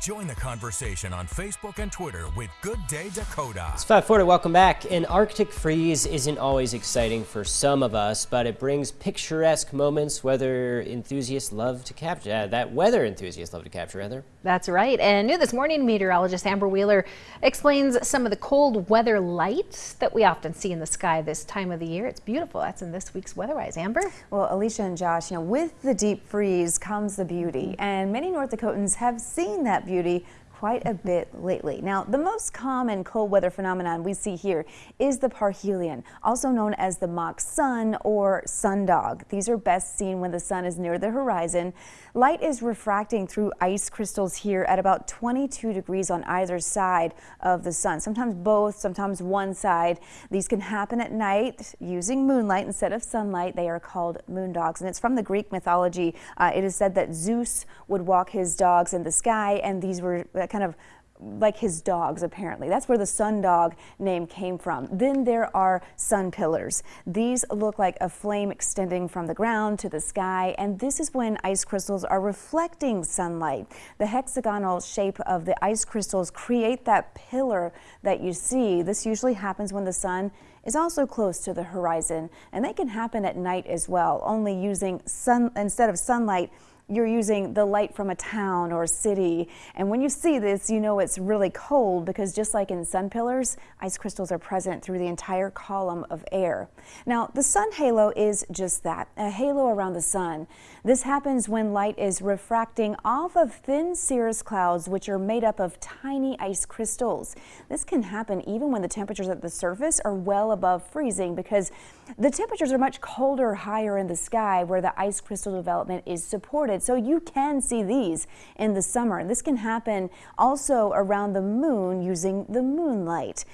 Join the conversation on Facebook and Twitter with Good Day Dakota. It's 540. Welcome back. An Arctic freeze isn't always exciting for some of us, but it brings picturesque moments. Weather enthusiasts love to capture uh, that. Weather enthusiasts love to capture, rather. That's right. And new this morning, meteorologist Amber Wheeler explains some of the cold weather lights that we often see in the sky this time of the year. It's beautiful. That's in this week's Weatherwise. Amber. Well, Alicia and Josh, you know, with the deep freeze comes the beauty, and many North Dakotans have seen that beauty quite a bit lately. Now, the most common cold weather phenomenon we see here is the parhelion, also known as the mock sun or sundog. These are best seen when the sun is near the horizon. Light is refracting through ice crystals here at about 22 degrees on either side of the sun, sometimes both, sometimes one side. These can happen at night using moonlight instead of sunlight. They are called moon dogs, and it's from the Greek mythology. Uh, it is said that Zeus would walk his dogs in the sky, and these were kind of like his dogs apparently. That's where the sun dog name came from. Then there are sun pillars. These look like a flame extending from the ground to the sky and this is when ice crystals are reflecting sunlight. The hexagonal shape of the ice crystals create that pillar that you see. This usually happens when the sun is also close to the horizon and they can happen at night as well, only using sun instead of sunlight you're using the light from a town or a city. And when you see this, you know it's really cold because just like in sun pillars, ice crystals are present through the entire column of air. Now, the sun halo is just that, a halo around the sun. This happens when light is refracting off of thin cirrus clouds, which are made up of tiny ice crystals. This can happen even when the temperatures at the surface are well above freezing because the temperatures are much colder higher in the sky where the ice crystal development is supported so you can see these in the summer. And this can happen also around the moon using the moonlight.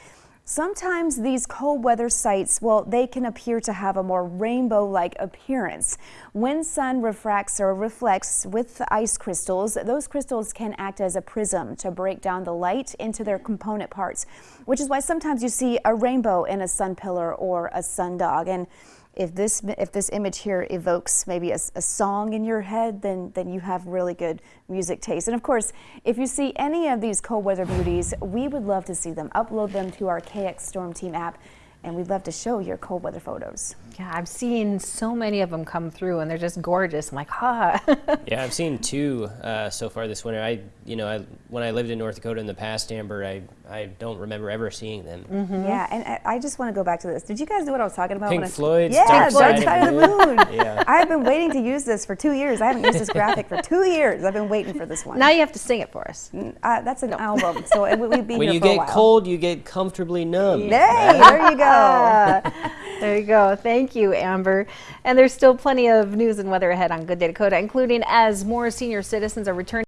Sometimes these cold weather sights, well, they can appear to have a more rainbow-like appearance. When sun refracts or reflects with ice crystals, those crystals can act as a prism to break down the light into their component parts, which is why sometimes you see a rainbow in a sun pillar or a sundog. And if this if this image here evokes maybe a, a, song in your head, then then you have really good music taste. And of course, if you see any of these cold weather beauties, we would love to see them. Upload them to our KX Storm Team app and we'd love to show your cold weather photos. Yeah, I've seen so many of them come through and they're just gorgeous. I'm like, ha. yeah, I've seen two uh, so far this winter. I, you know, I, when I lived in North Dakota in the past, Amber, I, I don't remember ever seeing them. Mm -hmm. Yeah, and I just want to go back to this. Did you guys know what I was talking about? Pink Floyd. Yeah, Dark, Dark Side, of the Moon. yeah. I've been waiting to use this for two years. I haven't used this graphic for two years. I've been waiting for this one. Now you have to sing it for us. Uh, that's an no. album, so it would be When you get cold, you get comfortably numb. Hey, there you there you go. Thank you, Amber. And there's still plenty of news and weather ahead on Good Day Dakota, including as more senior citizens are returning